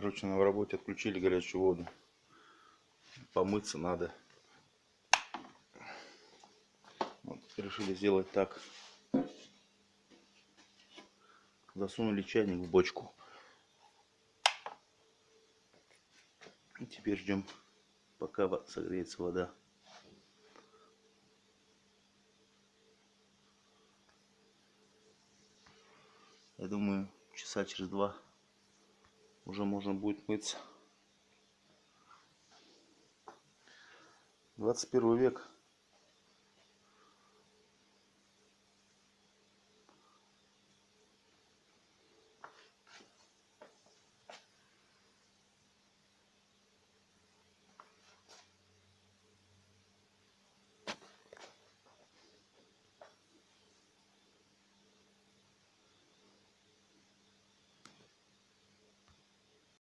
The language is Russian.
Короче, на работе отключили горячую воду. Помыться надо. Вот, решили сделать так. Засунули чайник в бочку. И теперь ждем, пока согреется вода. Я думаю, часа через два уже можно будет мыться. 21 век.